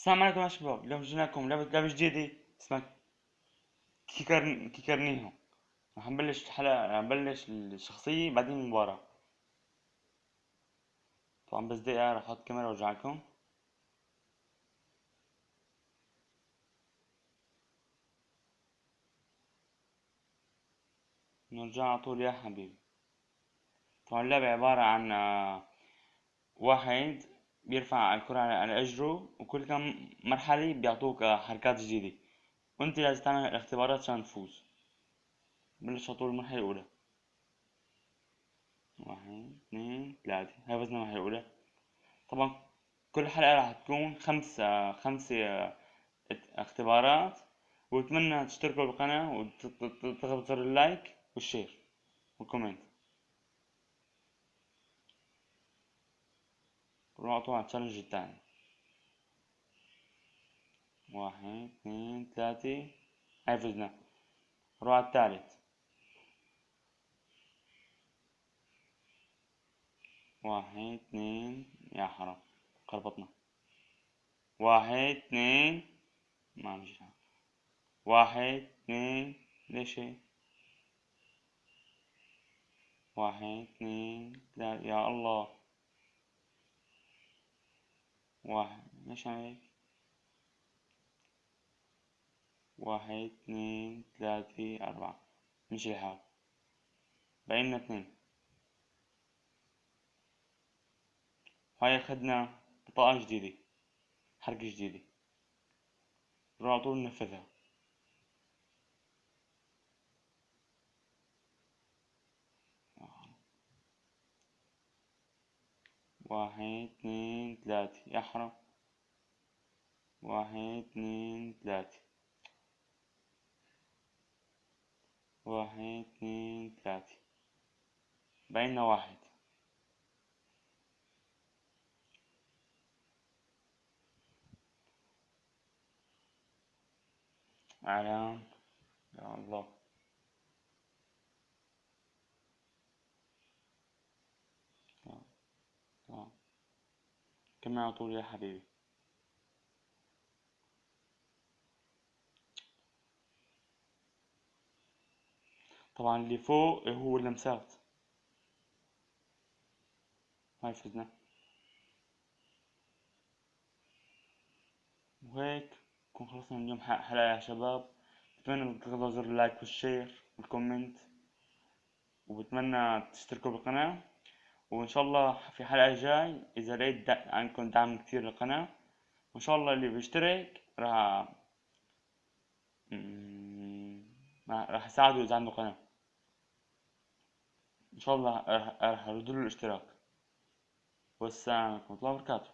السلام عليكم يا شباب اليوم جينا لكم لعبة لعبة جديدة اسمها كيكر كيكرنيهو رح نبلش الحلقة رح نبلش الشخصية بعدين المباراة طبعا بس دقيقة رح أحط كاميرا وارجع لكم نرجع على طول يا حبيبي طبعا اللعبة عبارة عن واحد بيرفع الكرة على أجره وكل كم مرحلة بيعطوك حركات جديدة. وأنت لازم تعمل الاختبارات عشان تفوز. بلش طول المرحلة الأولى. واحد اثنين ثلاثة. هاي فزنا المرحلة الأولى. طبعا كل حلقة راح تكون خمس خمسة اختبارات. وأتمنى تشتركوا بالقناة وتضغطوا زر اللايك والشير وال comment. ونعطوا على ال challenge التاني. واحد اثنين ثلاثة. هاي فزنا نروح على الثالث. واحد اثنين. يا حرام. خربطنا. واحد اثنين. ما مشي واحد اثنين. ليش واحد اثنين ثلاثة. يا الله. واحد ليش هيك واحد اثنين ثلاثة أربعة. مشي الحال بقينا اثنين هاي أخدنا بطاقة جديدة حركة جديدة. نروح على طول ننفذها. واحد اثنين ثلاثة يحرم واحد اثنين ثلاثة واحد اثنين ثلاثة بيننا واحد. علام يا الله. كمل على طول يا حبيبي. طبعا اللي فوق هو اللمسات هاي فزنا وهيك نكون خلصنا اليوم. حلقة يا شباب. بتمنى تضغطوا زر ال like وال share وال comment. وبتمنى تشتركوا بالقناة. وإن شاء الله في حلقة جاي إذا لقيت عندكم دعم كتير للقناة وإن شاء الله اللي بيشترك راح راح اساعده إذا عنده قناة. إن شاء الله راح أرد له الاشتراك. والسلام عليكم ورحمة الله وبركاته.